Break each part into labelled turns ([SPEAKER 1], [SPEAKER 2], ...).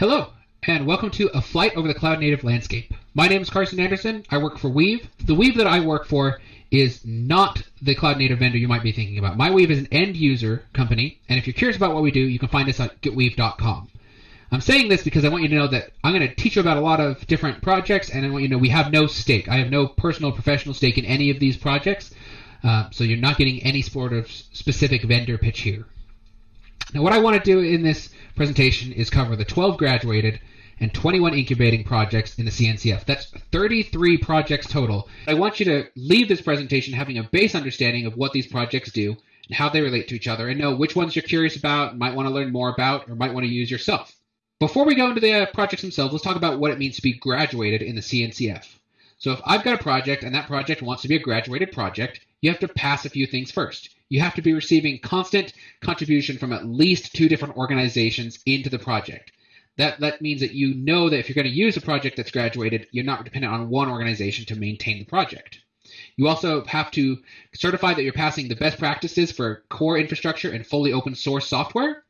[SPEAKER 1] Hello, and welcome to A Flight Over the Cloud Native Landscape. My name is Carson Anderson. I work for Weave. The Weave that I work for is not the cloud native vendor you might be thinking about. My Weave is an end user company, and if you're curious about what we do, you can find us at getweave.com. I'm saying this because I want you to know that I'm going to teach you about a lot of different projects, and I want you to know we have no stake. I have no personal professional stake in any of these projects, uh, so you're not getting any sort of specific vendor pitch here. Now, what I want to do in this presentation is cover the 12 graduated and 21 incubating projects in the CNCF. That's 33 projects total. I want you to leave this presentation having a base understanding of what these projects do and how they relate to each other and know which ones you're curious about, might want to learn more about, or might want to use yourself. Before we go into the uh, projects themselves, let's talk about what it means to be graduated in the CNCF. So if I've got a project and that project wants to be a graduated project, you have to pass a few things first. You have to be receiving constant contribution from at least two different organizations into the project. That, that means that you know that if you're going to use a project that's graduated, you're not dependent on one organization to maintain the project. You also have to certify that you're passing the best practices for core infrastructure and fully open source software.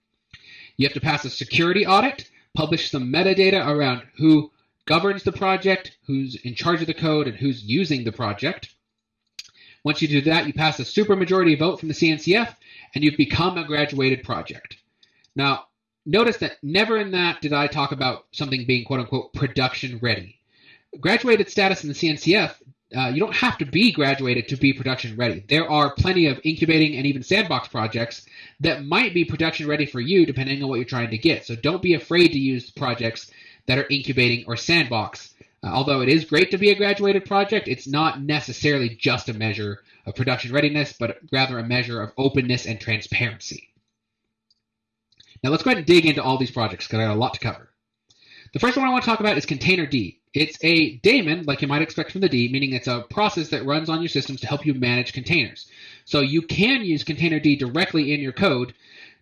[SPEAKER 1] You have to pass a security audit, publish some metadata around who governs the project, who's in charge of the code, and who's using the project. Once you do that, you pass a supermajority vote from the CNCF, and you've become a graduated project. Now, notice that never in that did I talk about something being quote unquote production ready. Graduated status in the CNCF, uh, you don't have to be graduated to be production ready. There are plenty of incubating and even sandbox projects that might be production ready for you depending on what you're trying to get. So don't be afraid to use projects that are incubating or sandbox. Uh, although it is great to be a graduated project, it's not necessarily just a measure of production readiness, but rather a measure of openness and transparency. Now let's go ahead and dig into all these projects because I got a lot to cover. The first one I want to talk about is Containerd. It's a daemon, like you might expect from the D, meaning it's a process that runs on your systems to help you manage containers. So you can use Containerd directly in your code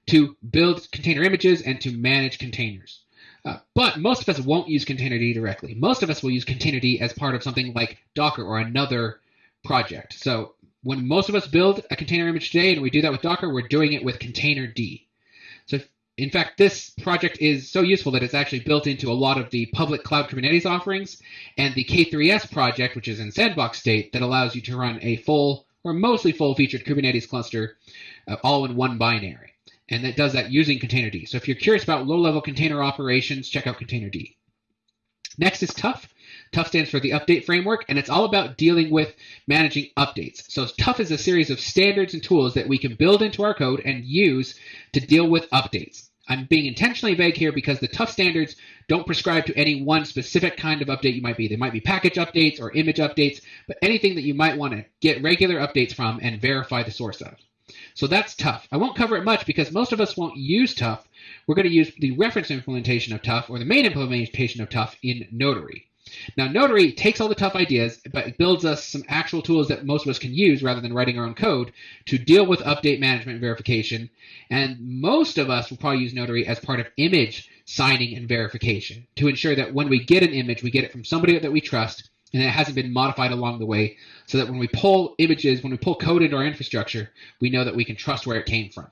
[SPEAKER 1] to build container images and to manage containers. Uh, but most of us won't use Containerd directly. Most of us will use Containerd as part of something like Docker or another project. So when most of us build a container image today and we do that with Docker, we're doing it with Containerd. So in fact, this project is so useful that it's actually built into a lot of the public cloud Kubernetes offerings and the K3S project, which is in sandbox state, that allows you to run a full or mostly full featured Kubernetes cluster uh, all in one binary. And that does that using Containerd. So if you're curious about low level container operations, check out Containerd. Next is Tuf. Tuf stands for the update framework, and it's all about dealing with managing updates. So Tuf is a series of standards and tools that we can build into our code and use to deal with updates. I'm being intentionally vague here because the Tuf standards don't prescribe to any one specific kind of update you might be. They might be package updates or image updates, but anything that you might want to get regular updates from and verify the source of. So that's Tuf. I won't cover it much because most of us won't use Tuf. We're going to use the reference implementation of Tuf or the main implementation of Tuf in Notary. Now, Notary takes all the Tuf ideas, but it builds us some actual tools that most of us can use rather than writing our own code to deal with update management and verification. And most of us will probably use Notary as part of image signing and verification to ensure that when we get an image, we get it from somebody that we trust and it hasn't been modified along the way so that when we pull images, when we pull code into our infrastructure, we know that we can trust where it came from.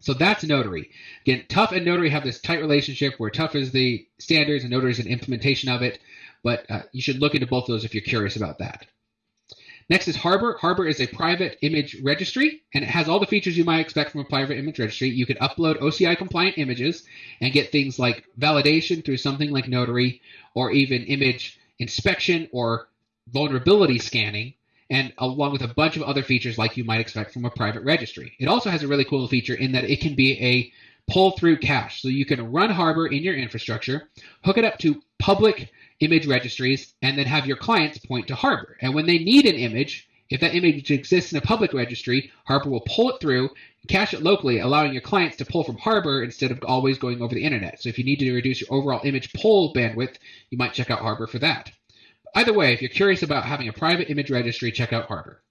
[SPEAKER 1] So that's Notary. Again, Tuf and Notary have this tight relationship where Tuf is the standards and Notary is an implementation of it but uh, you should look into both of those if you're curious about that. Next is Harbor. Harbor is a private image registry, and it has all the features you might expect from a private image registry. You can upload OCI compliant images and get things like validation through something like Notary, or even image inspection or vulnerability scanning, and along with a bunch of other features like you might expect from a private registry. It also has a really cool feature in that it can be a pull through cache. So you can run Harbor in your infrastructure, hook it up to public image registries, and then have your clients point to Harbor. And when they need an image, if that image exists in a public registry, Harbor will pull it through, cache it locally, allowing your clients to pull from Harbor instead of always going over the internet. So if you need to reduce your overall image pull bandwidth, you might check out Harbor for that. Either way, if you're curious about having a private image registry, check out Harbor.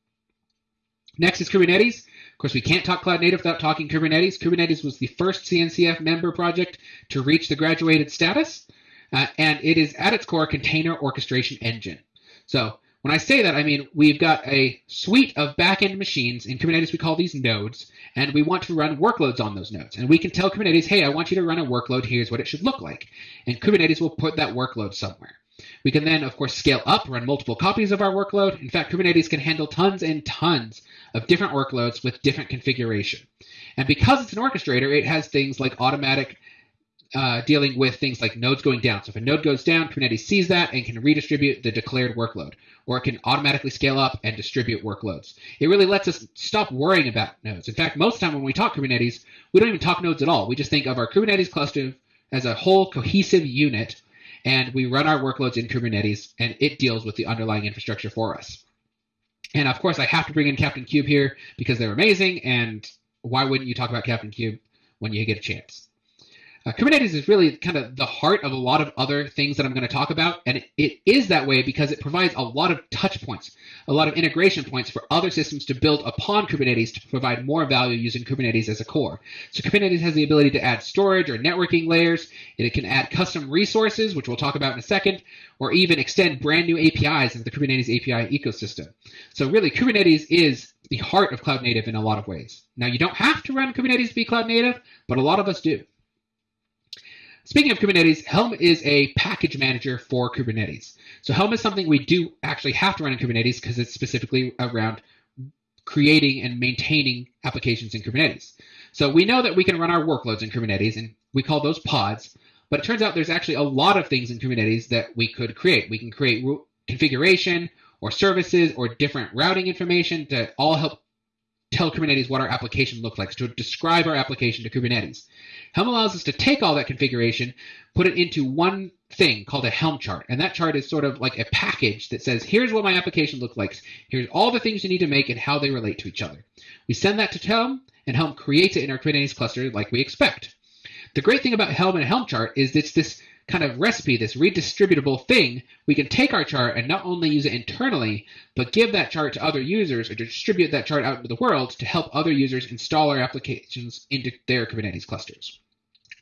[SPEAKER 1] Next is Kubernetes. Of course, we can't talk cloud native without talking Kubernetes. Kubernetes was the first CNCF member project to reach the graduated status. Uh, and it is at its core a container orchestration engine. So When I say that, I mean we've got a suite of backend machines. In Kubernetes, we call these nodes, and we want to run workloads on those nodes. And we can tell Kubernetes, hey, I want you to run a workload. Here's what it should look like. And Kubernetes will put that workload somewhere. We can then, of course, scale up, run multiple copies of our workload. In fact, Kubernetes can handle tons and tons of different workloads with different configuration. And because it's an orchestrator, it has things like automatic uh, dealing with things like nodes going down. So if a node goes down, Kubernetes sees that and can redistribute the declared workload, or it can automatically scale up and distribute workloads. It really lets us stop worrying about nodes. In fact, most of the time when we talk Kubernetes, we don't even talk nodes at all. We just think of our Kubernetes cluster as a whole cohesive unit, and we run our workloads in Kubernetes, and it deals with the underlying infrastructure for us. And of course, I have to bring in Captain Kube here because they're amazing, and why wouldn't you talk about Captain Kube when you get a chance? Uh, Kubernetes is really kind of the heart of a lot of other things that I'm going to talk about, and it, it is that way because it provides a lot of touch points, a lot of integration points for other systems to build upon Kubernetes to provide more value using Kubernetes as a core. So Kubernetes has the ability to add storage or networking layers, it can add custom resources, which we'll talk about in a second, or even extend brand new APIs into the Kubernetes API ecosystem. So really, Kubernetes is the heart of cloud native in a lot of ways. Now, you don't have to run Kubernetes to be cloud native, but a lot of us do. Speaking of Kubernetes, Helm is a package manager for Kubernetes. So Helm is something we do actually have to run in Kubernetes because it's specifically around creating and maintaining applications in Kubernetes. So we know that we can run our workloads in Kubernetes, and we call those pods. But it turns out there's actually a lot of things in Kubernetes that we could create. We can create configuration or services or different routing information to all help tell Kubernetes what our application looks like, to describe our application to Kubernetes. Helm allows us to take all that configuration, put it into one thing called a Helm chart. And that chart is sort of like a package that says, here's what my application looks like. Here's all the things you need to make and how they relate to each other. We send that to Helm, and Helm creates it in our Kubernetes cluster like we expect. The great thing about Helm and Helm chart is it's this kind of recipe, this redistributable thing, we can take our chart and not only use it internally, but give that chart to other users or distribute that chart out into the world to help other users install our applications into their Kubernetes clusters.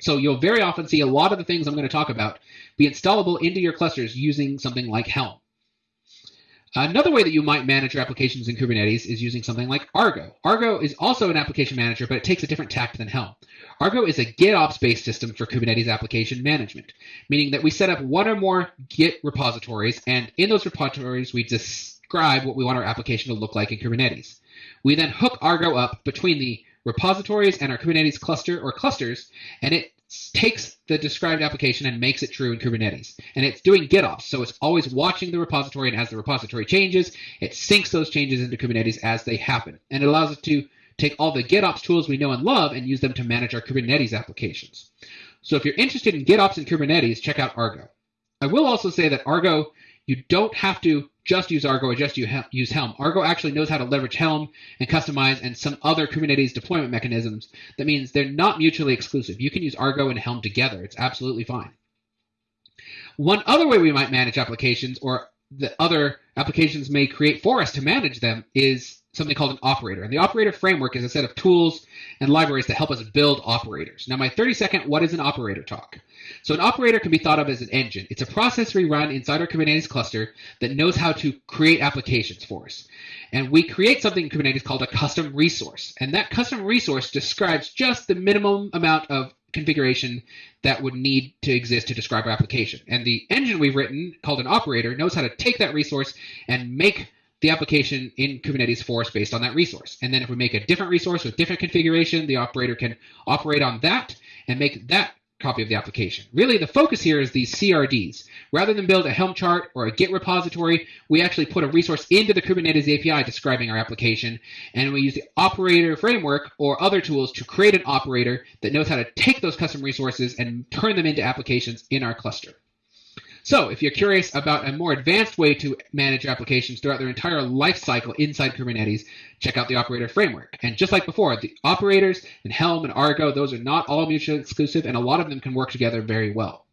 [SPEAKER 1] So you'll very often see a lot of the things I'm going to talk about be installable into your clusters using something like Helm. Another way that you might manage your applications in Kubernetes is using something like Argo. Argo is also an application manager, but it takes a different tact than Helm. Argo is a GitOps based system for Kubernetes application management, meaning that we set up one or more Git repositories, and in those repositories, we describe what we want our application to look like in Kubernetes. We then hook Argo up between the repositories and our Kubernetes cluster or clusters, and it takes the described application and makes it true in Kubernetes. And it's doing GitOps, so it's always watching the repository, and as the repository changes, it syncs those changes into Kubernetes as they happen. And it allows us to take all the GitOps tools we know and love and use them to manage our Kubernetes applications. So if you're interested in GitOps and Kubernetes, check out Argo. I will also say that Argo, you don't have to just use Argo or just use Helm. Argo actually knows how to leverage Helm and Kustomize and some other Kubernetes deployment mechanisms. That means they're not mutually exclusive. You can use Argo and Helm together. It's absolutely fine. One other way we might manage applications or the other applications may create for us to manage them is something called an operator. And the operator framework is a set of tools and libraries that help us build operators. Now, my 30 second what is an operator talk. So an operator can be thought of as an engine. It's a process we run inside our Kubernetes cluster that knows how to create applications for us. And we create something in Kubernetes called a custom resource. And that custom resource describes just the minimum amount of configuration that would need to exist to describe our application. And the engine we've written, called an operator, knows how to take that resource and make the application in Kubernetes for us based on that resource. And then if we make a different resource with different configuration, the operator can operate on that and make that copy of the application. Really, the focus here is these CRDs. Rather than build a Helm chart or a Git repository, we actually put a resource into the Kubernetes API describing our application, and we use the operator framework or other tools to create an operator that knows how to take those custom resources and turn them into applications in our cluster. So if you're curious about a more advanced way to manage applications throughout their entire life cycle inside Kubernetes, check out the operator framework. And just like before, the operators and Helm and Argo, those are not all mutually exclusive, and a lot of them can work together very well.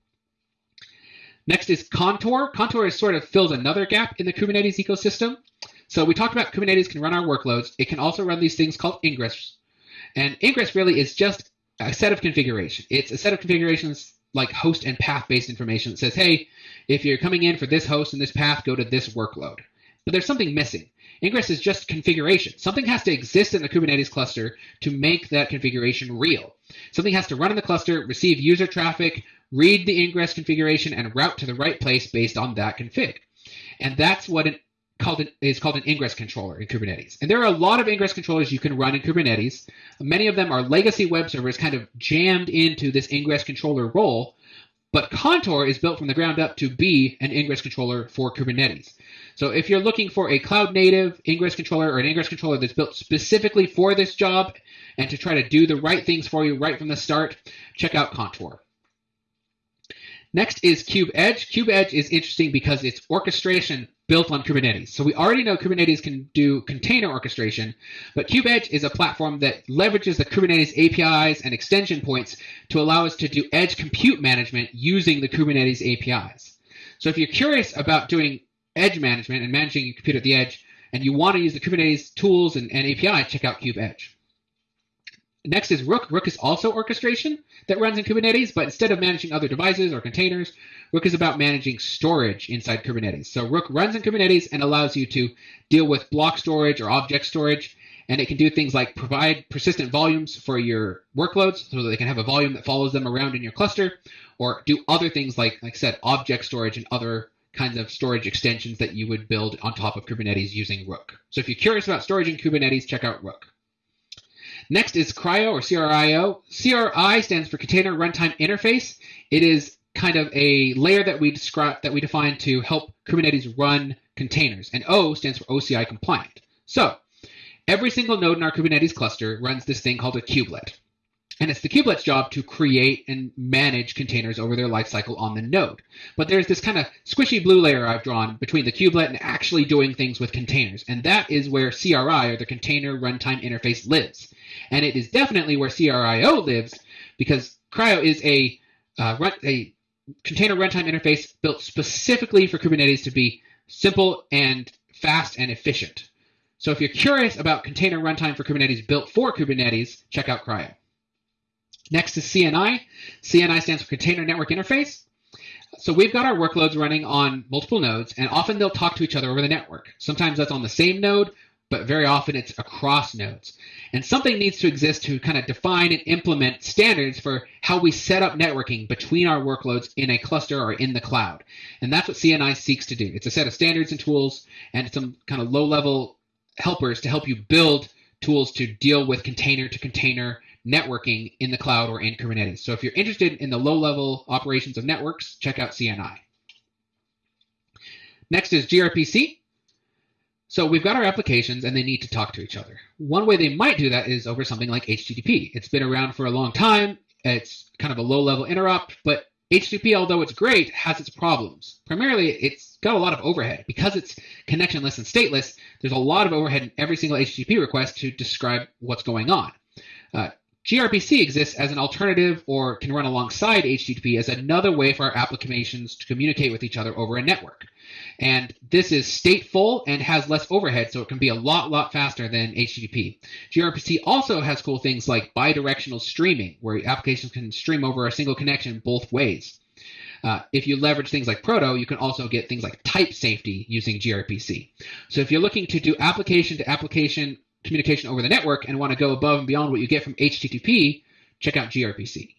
[SPEAKER 1] Next is Contour. Contour has sort of filled another gap in the Kubernetes ecosystem. So we talked about Kubernetes can run our workloads. It can also run these things called ingress. And ingress really is just a set of configuration. It's a set of configurations like host and path based information that says, hey, if you're coming in for this host and this path, go to this workload. but there's something missing. Ingress is just configuration. Something has to exist in the Kubernetes cluster to make that configuration real. Something has to run in the cluster, receive user traffic, read the ingress configuration, and route to the right place based on that config. And that's what an called an, is called an ingress controller in Kubernetes. And there are a lot of ingress controllers you can run in Kubernetes. Many of them are legacy web servers kind of jammed into this ingress controller role. But Contour is built from the ground up to be an ingress controller for Kubernetes. So if you're looking for a cloud native ingress controller or an ingress controller that's built specifically for this job and to try to do the right things for you right from the start, check out Contour. Next is KubeEdge. Cube Edge is interesting because it's orchestration built on Kubernetes. So we already know Kubernetes can do container orchestration, but KubeEdge is a platform that leverages the Kubernetes APIs and extension points to allow us to do edge compute management using the Kubernetes APIs. So if you're curious about doing edge management and managing your compute at the edge, and you want to use the Kubernetes tools and, and API, check out KubeEdge. Next is Rook. Rook is also orchestration that runs in Kubernetes, but instead of managing other devices or containers, Rook is about managing storage inside Kubernetes. So Rook runs in Kubernetes and allows you to deal with block storage or object storage, and it can do things like provide persistent volumes for your workloads so that they can have a volume that follows them around in your cluster, or do other things like, like I said, object storage and other kinds of storage extensions that you would build on top of Kubernetes using Rook. So if you're curious about storage in Kubernetes, check out Rook. Next is CRI-O or CRI-O. CRI stands for Container Runtime Interface. It is kind of a layer that we describe that we define to help Kubernetes run containers. And O stands for OCI compliant. So every single node in our Kubernetes cluster runs this thing called a kubelet. And it's the kubelet's job to create and manage containers over their lifecycle on the node. But there's this kind of squishy blue layer I've drawn between the kubelet and actually doing things with containers. And that is where CRI, or the Container Runtime Interface, lives. And it is definitely where CRI-O lives because CRI-O is a, uh, run, a container runtime interface built specifically for Kubernetes to be simple and fast and efficient. So if you're curious about container runtime for Kubernetes built for Kubernetes, check out CRI-O. Next is CNI. CNI stands for Container Network Interface. So we've got our workloads running on multiple nodes, and often they'll talk to each other over the network. Sometimes that's on the same node, but very often it's across nodes. And something needs to exist to kind of define and implement standards for how we set up networking between our workloads in a cluster or in the cloud. And that's what CNI seeks to do. It's a set of standards and tools and some kind of low level helpers to help you build tools to deal with container to container networking in the cloud or in Kubernetes. So if you're interested in the low level operations of networks, check out CNI. Next is gRPC. So we've got our applications and they need to talk to each other. One way they might do that is over something like HTTP. It's been around for a long time. It's kind of a low level interrupt, but HTTP, although it's great, has its problems. Primarily, it's got a lot of overhead. Because it's connectionless and stateless, there's a lot of overhead in every single HTTP request to describe what's going on. Uh, gRPC exists as an alternative or can run alongside HTTP as another way for our applications to communicate with each other over a network. And this is stateful and has less overhead, so it can be a lot, lot faster than HTTP. gRPC also has cool things like bidirectional streaming, where applications can stream over a single connection both ways. Uh, if you leverage things like Proto, you can also get things like type safety using gRPC. So if you're looking to do application to application communication over the network and want to go above and beyond what you get from HTTP, check out gRPC.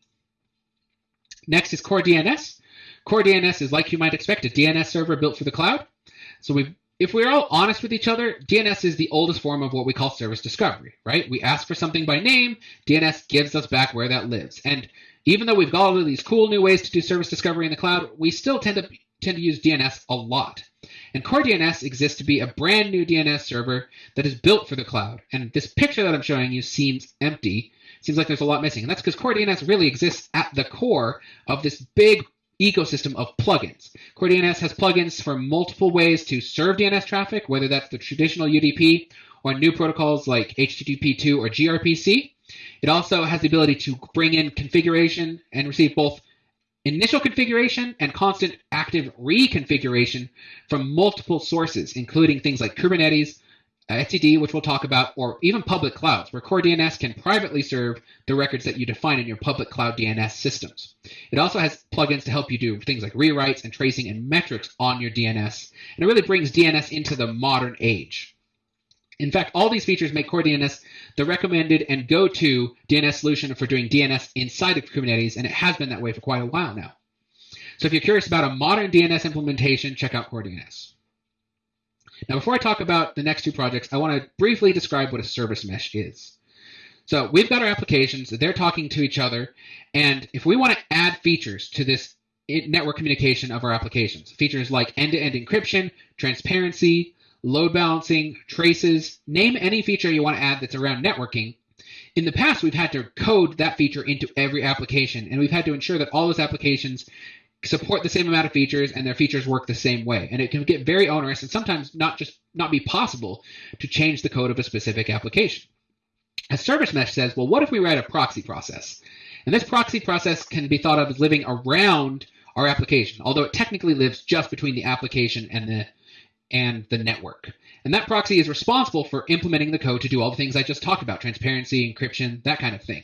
[SPEAKER 1] Next is Core DNS. Core DNS is like you might expect, a DNS server built for the cloud. So we if we're all honest with each other, DNS is the oldest form of what we call service discovery, right? We ask for something by name, DNS gives us back where that lives. And even though we've got all of these cool new ways to do service discovery in the cloud, we still tend to tend to use DNS a lot. And Core DNS exists to be a brand new DNS server that is built for the cloud. And this picture that I'm showing you seems empty. Seems like there's a lot missing. And that's because Core DNS really exists at the core of this big ecosystem of plugins. Core DNS has plugins for multiple ways to serve DNS traffic, whether that's the traditional UDP or new protocols like HTTP2 or gRPC. It also has the ability to bring in configuration and receive both initial configuration and constant active reconfiguration from multiple sources, including things like Kubernetes, Uh, etcd, which we'll talk about, or even public clouds, where Core DNS can privately serve the records that you define in your public cloud DNS systems. It also has plugins to help you do things like rewrites and tracing and metrics on your DNS, and it really brings DNS into the modern age. In fact, all these features make Core DNS the recommended and go-to DNS solution for doing DNS inside of Kubernetes, and it has been that way for quite a while now. So if you're curious about a modern DNS implementation, check out Core DNS. Now, before I talk about the next two projects, I want to briefly describe what a service mesh is. So we've got our applications, they're talking to each other, and if we want to add features to this network communication of our applications, features like end-to-end encryption, transparency, load balancing, traces, name any feature you want to add that's around networking. In the past, we've had to code that feature into every application, and we've had to ensure that all those applications support the same amount of features and their features work the same way. And it can get very onerous and sometimes not just not be possible to change the code of a specific application. A service mesh says, well, what if we write a proxy process? And this proxy process can be thought of as living around our application, although it technically lives just between the application and the and the network. And that proxy is responsible for implementing the code to do all the things I just talked about, transparency, encryption, that kind of thing.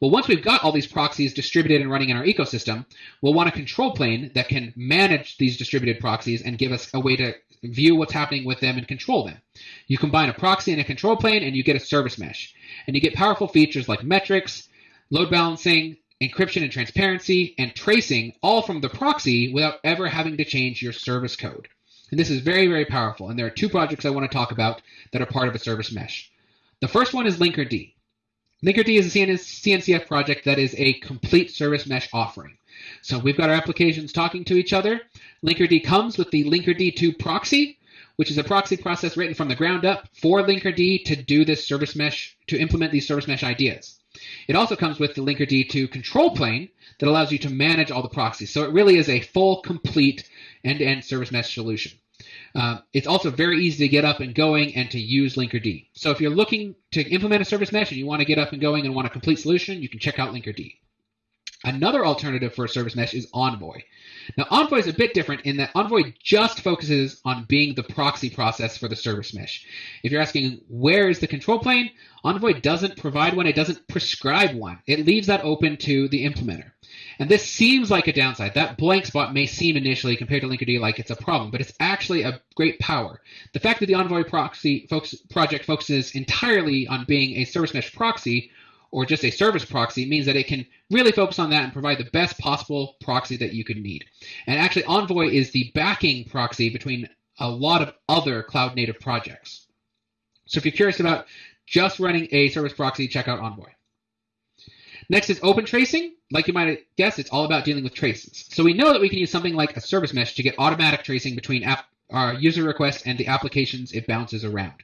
[SPEAKER 1] Well, once we've got all these proxies distributed and running in our ecosystem, we'll want a control plane that can manage these distributed proxies and give us a way to view what's happening with them and control them. You combine a proxy and a control plane and you get a service mesh. And you get powerful features like metrics, load balancing, encryption and transparency, and tracing all from the proxy without ever having to change your service code. And this is very, very powerful. And there are two projects I want to talk about that are part of a service mesh. The first one is Linkerd. Linkerd is a CNCF project that is a complete service mesh offering. So we've got our applications talking to each other. Linkerd comes with the Linkerd 2 proxy, which is a proxy process written from the ground up for Linkerd to do this service mesh, to implement these service mesh ideas. It also comes with the Linkerd 2 control plane that allows you to manage all the proxies. So it really is a full, complete end-to-end service mesh solution. Uh, it's also very easy to get up and going and to use Linkerd. So if you're looking to implement a service mesh and you want to get up and going and want a complete solution, you can check out Linkerd. Another alternative for a service mesh is Envoy. Now, Envoy is a bit different in that Envoy just focuses on being the proxy process for the service mesh. If you're asking where is the control plane, Envoy doesn't provide one, it doesn't prescribe one. It leaves that open to the implementer. And this seems like a downside. That blank spot may seem initially compared to Linkerd like it's a problem, but it's actually a great power. The fact that the Envoy proxy folks, project focuses entirely on being a service mesh proxy or just a service proxy means that it can really focus on that and provide the best possible proxy that you could need. And actually, Envoy is the backing proxy between a lot of other cloud native projects. So if you're curious about just running a service proxy, check out Envoy. Next is open tracing. Like you might guess, it's all about dealing with traces. So we know that we can use something like a service mesh to get automatic tracing between app, our user request and the applications it bounces around.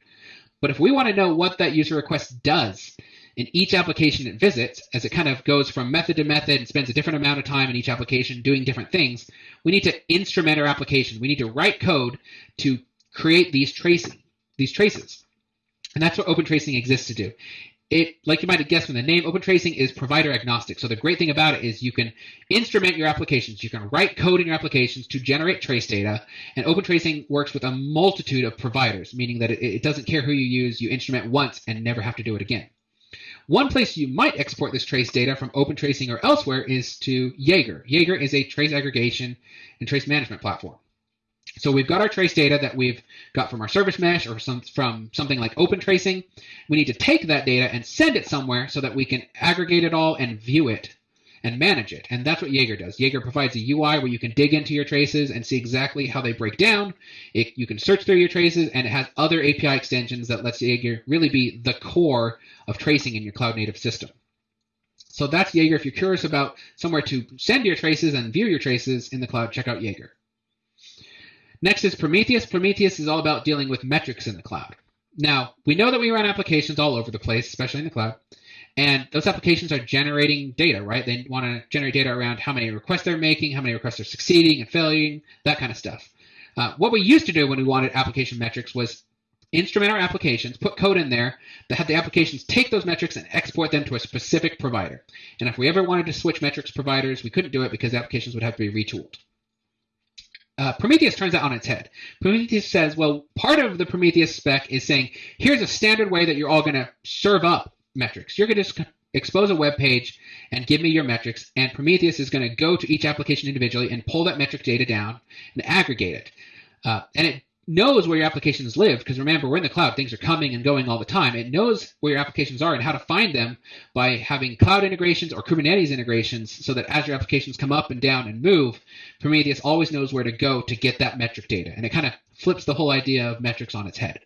[SPEAKER 1] But if we want to know what that user request does in each application it visits, as it kind of goes from method to method and spends a different amount of time in each application doing different things, we need to instrument our application. We need to write code to create these tracing, these traces. And that's what open tracing exists to do it, like you might have guessed from the name, Open Tracing is provider agnostic. So the great thing about it is you can instrument your applications. You can write code in your applications to generate trace data. And Open Tracing works with a multitude of providers, meaning that it, it doesn't care who you use. You instrument once and never have to do it again. One place you might export this trace data from Open Tracing or elsewhere is to Jaeger. Jaeger is a trace aggregation and trace management platform. So we've got our trace data that we've got from our service mesh or some, from something like open tracing. We need to take that data and send it somewhere so that we can aggregate it all and view it and manage it. And that's what Jaeger does. Jaeger provides a UI where you can dig into your traces and see exactly how they break down. It, you can search through your traces and it has other API extensions that lets Jaeger really be the core of tracing in your cloud native system. So that's Jaeger. If you're curious about somewhere to send your traces and view your traces in the cloud, check out Jaeger. Next is Prometheus. Prometheus is all about dealing with metrics in the cloud. Now, we know that we run applications all over the place, especially in the cloud, and those applications are generating data, right? They want to generate data around how many requests they're making, how many requests are succeeding and failing, that kind of stuff. Uh, what we used to do when we wanted application metrics was instrument our applications, put code in there that had the applications take those metrics and export them to a specific provider. And if we ever wanted to switch metrics providers, we couldn't do it because applications would have to be retooled. Uh, Prometheus turns that on its head. Prometheus says, well, part of the Prometheus spec is saying, here's a standard way that you're all going to serve up metrics. You're going to just expose a web page and give me your metrics, and Prometheus is going to go to each application individually and pull that metric data down and aggregate it. Uh, and it knows where your applications live because remember we're in the cloud things are coming and going all the time. It knows where your applications are and how to find them by having cloud integrations or kubernetes integrations so that as your applications come up and down and move prometheus always knows where to go to get that metric data. And it kind of flips the whole idea of metrics on its head.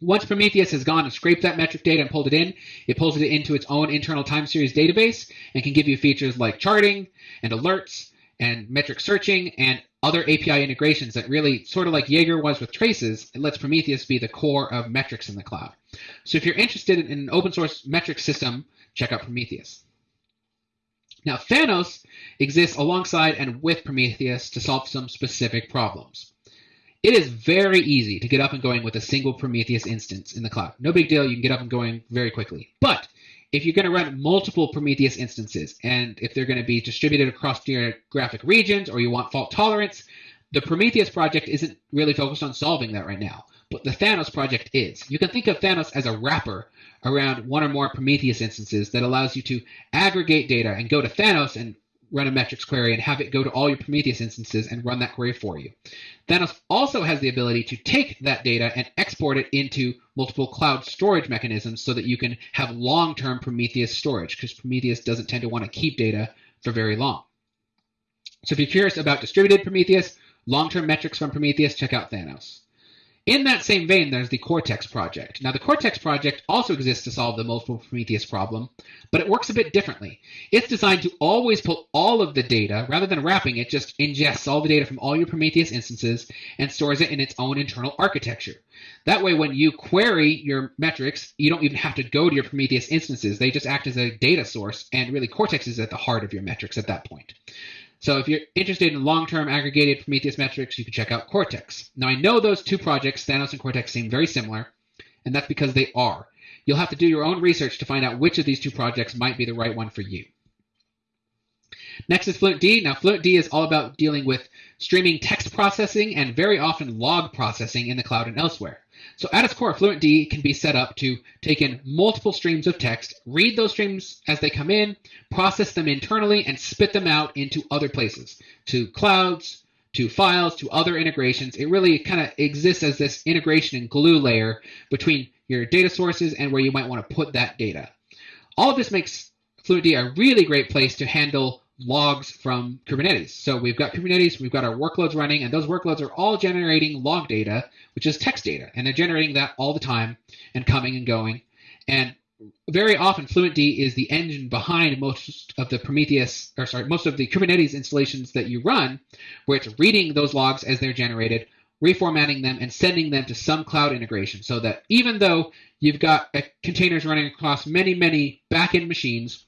[SPEAKER 1] Once Prometheus has gone and scraped that metric data and pulled it in, it pulls it into its own internal time series database and can give you features like charting and alerts and metric searching and other API integrations that really, sort of like Jaeger was with traces, it lets Prometheus be the core of metrics in the cloud. So if you're interested in an open source metric system, check out Prometheus. Now, Thanos exists alongside and with Prometheus to solve some specific problems. It is very easy to get up and going with a single Prometheus instance in the cloud. No big deal, you can get up and going very quickly. But if you're going to run multiple Prometheus instances, and if they're going to be distributed across geographic regions, or you want fault tolerance, the Prometheus project isn't really focused on solving that right now. But the Thanos project is. You can think of Thanos as a wrapper around one or more Prometheus instances that allows you to aggregate data and go to Thanos and run a metrics query and have it go to all your Prometheus instances and run that query for you. Thanos also has the ability to take that data and export it into multiple cloud storage mechanisms so that you can have long-term Prometheus storage because Prometheus doesn't tend to want to keep data for very long. So if you're curious about distributed Prometheus, long-term metrics from Prometheus, check out Thanos. In that same vein, there's the Cortex project. Now, the Cortex project also exists to solve the multiple Prometheus problem, but it works a bit differently. It's designed to always pull all of the data, rather than wrapping it, just ingests all the data from all your Prometheus instances and stores it in its own internal architecture. That way, when you query your metrics, you don't even have to go to your Prometheus instances. They just act as a data source, and really Cortex is at the heart of your metrics at that point. So if you're interested in long-term aggregated Prometheus metrics, you can check out Cortex. Now I know those two projects, Thanos and Cortex, seem very similar, and that's because they are. You'll have to do your own research to find out which of these two projects might be the right one for you. Next is FluentD. Now FluentD is all about dealing with streaming text processing and very often log processing in the cloud and elsewhere. So at its core, FluentD can be set up to take in multiple streams of text, read those streams as they come in, process them internally, and spit them out into other places, to clouds, to files, to other integrations. It really kind of exists as this integration and glue layer between your data sources and where you might want to put that data. All of this makes FluentD a really great place to handle logs from Kubernetes. So we've got Kubernetes, we've got our workloads running, and those workloads are all generating log data, which is text data. And they're generating that all the time and coming and going. And very often FluentD is the engine behind most of the Prometheus, or sorry, most of the Kubernetes installations that you run, where it's reading those logs as they're generated, reformatting them, and sending them to some cloud integration so that even though you've got uh, containers running across many, many backend machines,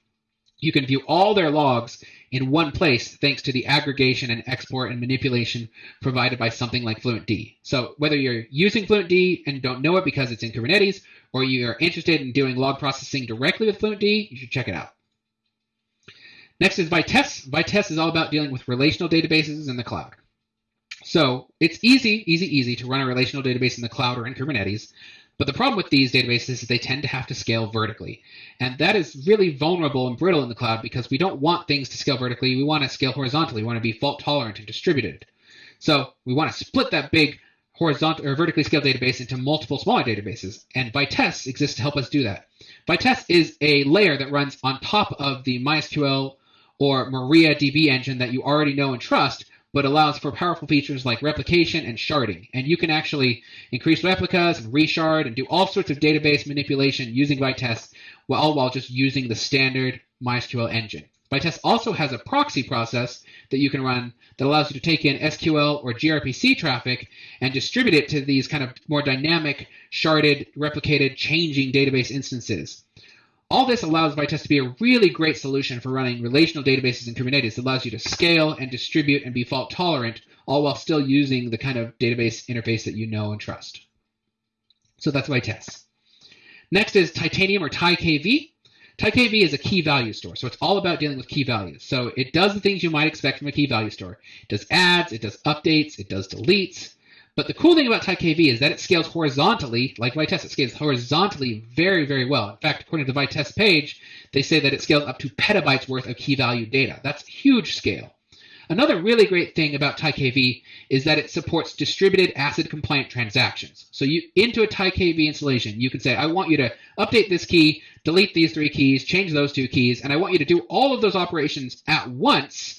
[SPEAKER 1] you can view all their logs in one place thanks to the aggregation and export and manipulation provided by something like FluentD. So whether you're using FluentD and don't know it because it's in Kubernetes, or you are interested in doing log processing directly with FluentD, you should check it out. Next is Vitess. Vitess is all about dealing with relational databases in the cloud. So it's easy, easy, easy to run a relational database in the cloud or in Kubernetes, but the problem with these databases is they tend to have to scale vertically. And that is really vulnerable and brittle in the cloud because we don't want things to scale vertically. We want to scale horizontally. We want to be fault tolerant and distributed. So we want to split that big horizontal or vertically scaled database into multiple smaller databases. And Vitess exists to help us do that. Vitess is a layer that runs on top of the MySQL or MariaDB engine that you already know and trust, but allows for powerful features like replication and sharding. And you can actually increase replicas and reshard and do all sorts of database manipulation using Vitess, all while just using the standard MySQL engine. Vitess also has a proxy process that you can run that allows you to take in SQL or gRPC traffic and distribute it to these kind of more dynamic, sharded, replicated, changing database instances. All this allows Vitess to be a really great solution for running relational databases in Kubernetes. It allows you to scale and distribute and be fault tolerant, all while still using the kind of database interface that you know and trust. So that's Vitess. Next is Titanium or TiKV. TypeKV is a key value store, so it's all about dealing with key values. So it does the things you might expect from a key value store. It does adds, it does updates, it does deletes. But the cool thing about TiKV is that it scales horizontally, like Vitess, it scales horizontally very, very well. In fact, according to the Vitess page, they say that it scales up to petabytes worth of key value data. That's huge scale. Another really great thing about TiKV is that it supports distributed ACID compliant transactions. So you into a TiKV installation, you can say, I want you to update this key, delete these three keys, change those two keys, and I want you to do all of those operations at once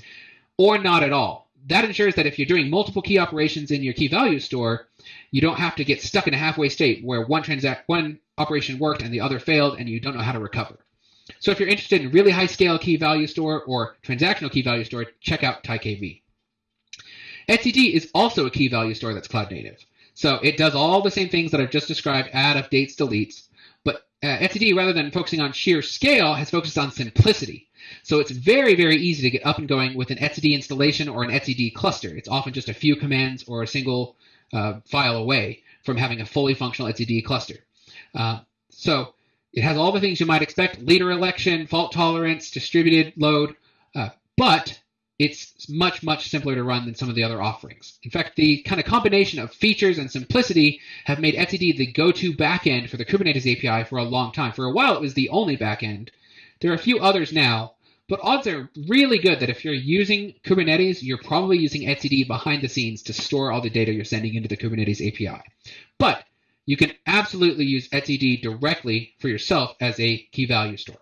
[SPEAKER 1] or not at all. That ensures that if you're doing multiple key operations in your key value store, you don't have to get stuck in a halfway state where one transact one operation worked and the other failed and you don't know how to recover. So if you're interested in really high scale key value store or transactional key value store, check out TiKV. etcd is also a key value store that's cloud native. So it does all the same things that I've just described, add, updates, deletes. Uh, etcd, rather than focusing on sheer scale, has focused on simplicity. So it's very, very easy to get up and going with an etcd installation or an etcd cluster. It's often just a few commands or a single uh, file away from having a fully functional etcd cluster. Uh, so it has all the things you might expect, leader election, fault tolerance, distributed load, uh, but it's much, much simpler to run than some of the other offerings. In fact, the kind of combination of features and simplicity have made etcd the go-to backend for the Kubernetes API for a long time. For a while, it was the only backend. There are a few others now, but odds are really good that if you're using Kubernetes, you're probably using etcd behind the scenes to store all the data you're sending into the Kubernetes API. But you can absolutely use etcd directly for yourself as a key value store.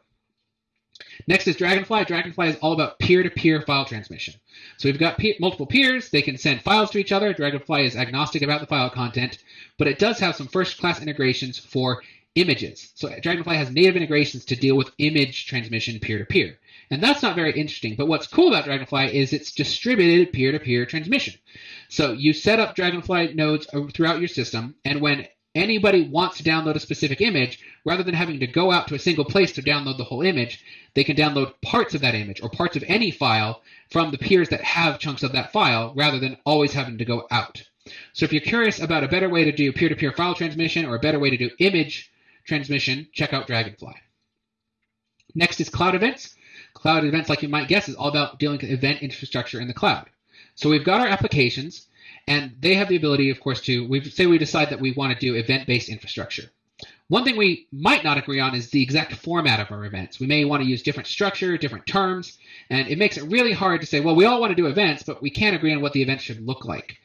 [SPEAKER 1] Next is Dragonfly. Dragonfly is all about peer-to-peer -peer file transmission. So we've got pe multiple peers. They can send files to each other. Dragonfly is agnostic about the file content, but it does have some first-class integrations for images. So Dragonfly has native integrations to deal with image transmission peer-to-peer. -peer. And that's not very interesting. But what's cool about Dragonfly is it's distributed peer-to-peer -peer transmission. So you set up Dragonfly nodes throughout your system, and when anybody wants to download a specific image, rather than having to go out to a single place to download the whole image, they can download parts of that image or parts of any file from the peers that have chunks of that file rather than always having to go out. So if you're curious about a better way to do peer-to-peer -peer file transmission or a better way to do image transmission, check out Dragonfly. Next is cloud events. Cloud events, like you might guess, is all about dealing with event infrastructure in the cloud. So we've got our applications, and they have the ability, of course, to we say we decide that we want to do event-based infrastructure. One thing we might not agree on is the exact format of our events. We may want to use different structure, different terms, and it makes it really hard to say, well, we all want to do events, but we can't agree on what the event should look like.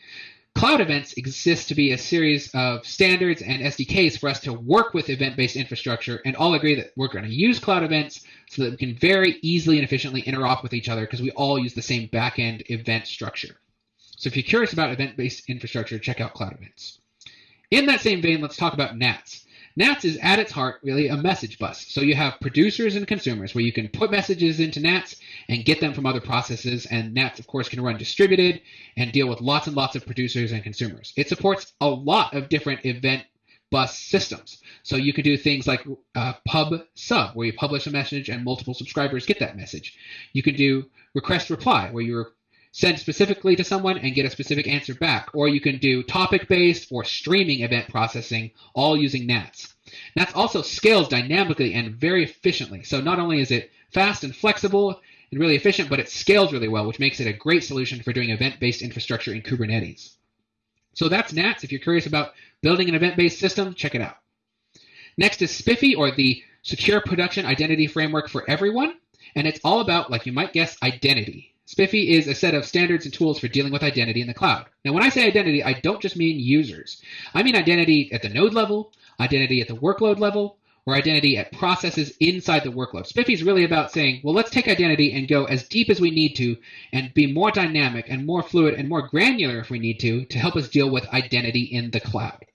[SPEAKER 1] Cloud events exist to be a series of standards and SDKs for us to work with event-based infrastructure and all agree that we're going to use cloud events so that we can very easily and efficiently interop with each other because we all use the same backend event structure. So if you're curious about event-based infrastructure, check out Cloud Events. In that same vein, let's talk about NATS. NATS is at its heart really a message bus. So you have producers and consumers where you can put messages into NATS and get them from other processes. And NATS, of course, can run distributed and deal with lots and lots of producers and consumers. It supports a lot of different event bus systems. So you can do things like uh, pub sub, where you publish a message and multiple subscribers get that message. You can do request reply, where you send specifically to someone and get a specific answer back. Or you can do topic-based or streaming event processing, all using NATS. NATS also scales dynamically and very efficiently. So not only is it fast and flexible and really efficient, but it scales really well, which makes it a great solution for doing event-based infrastructure in Kubernetes. So that's NATS. If you're curious about building an event-based system, check it out. Next is SPIFFE, or the Secure Production Identity Framework for Everyone. And it's all about, like you might guess, identity. SPIFFE is a set of standards and tools for dealing with identity in the cloud. Now, when I say identity, I don't just mean users. I mean identity at the node level, identity at the workload level, or identity at processes inside the workload. SPIFFE is really about saying, well, let's take identity and go as deep as we need to and be more dynamic and more fluid and more granular if we need to to help us deal with identity in the cloud.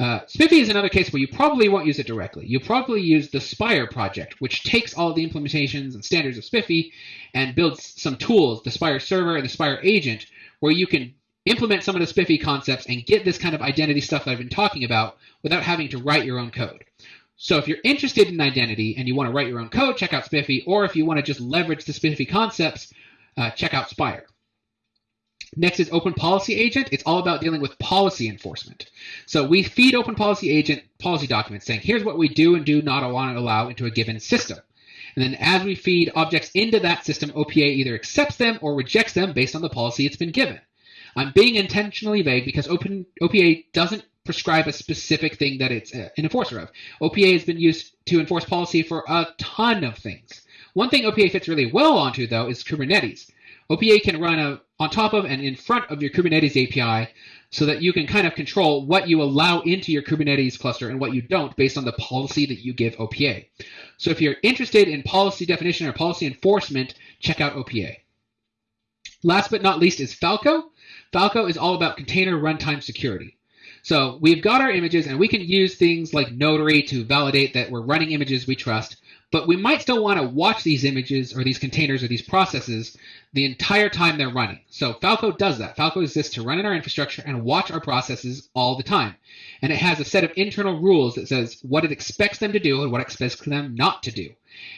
[SPEAKER 1] Uh, SPIFFE is another case where you probably won't use it directly. You'll probably use the Spire project, which takes all the implementations and standards of SPIFFE and builds some tools, the Spire server and the Spire agent, where you can implement some of the SPIFFE concepts and get this kind of identity stuff that I've been talking about without having to write your own code. So if you're interested in identity and you want to write your own code, check out SPIFFE, or if you want to just leverage the SPIFFE concepts, uh, check out Spire. Next is Open Policy Agent. It's all about dealing with policy enforcement. So we feed Open Policy Agent policy documents saying, here's what we do and do not want to allow into a given system. And then as we feed objects into that system, OPA either accepts them or rejects them based on the policy it's been given. I'm being intentionally vague because open, OPA doesn't prescribe a specific thing that it's uh, an enforcer of. OPA has been used to enforce policy for a ton of things. One thing OPA fits really well onto, though, is Kubernetes. OPA can run a, on top of and in front of your Kubernetes API so that you can kind of control what you allow into your Kubernetes cluster and what you don't based on the policy that you give OPA. So if you're interested in policy definition or policy enforcement, check out OPA. Last but not least is Falco. Falco is all about container runtime security. So we've got our images and we can use things like Notary to validate that we're running images we trust, but we might still want to watch these images or these containers or these processes the entire time they're running. So Falco does that. Falco exists to run in our infrastructure and watch our processes all the time. And it has a set of internal rules that says what it expects them to do and what it expects them not to do.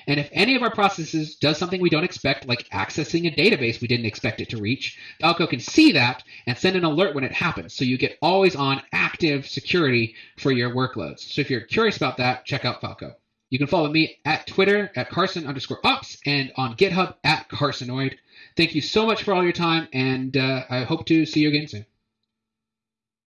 [SPEAKER 1] And if any of our processes does something we don't expect, like accessing a database we didn't expect it to reach, Falco can see that and send an alert when it happens. So you get always on active security for your workloads. So if you're curious about that, check out Falco. You can follow me at Twitter at Carson underscore ops and on GitHub at Carsonoid. Thank you so much for all your time, and uh, I hope to see you again soon.